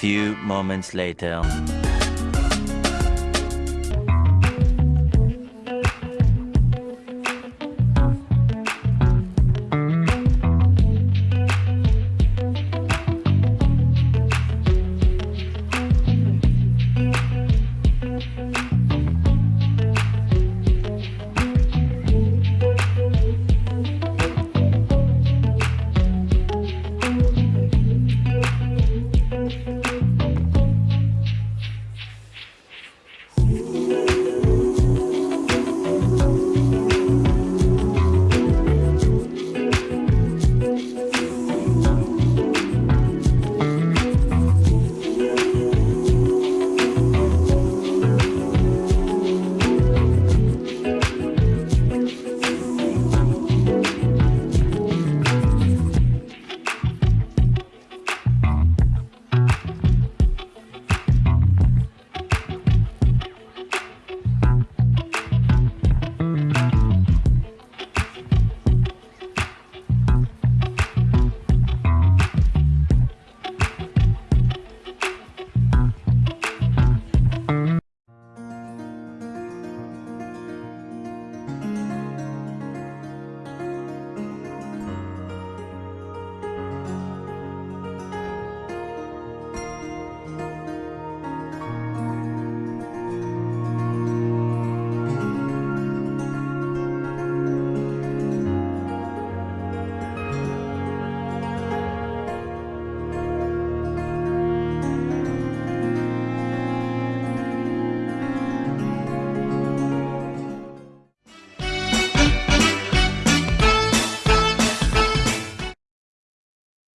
A few moments later.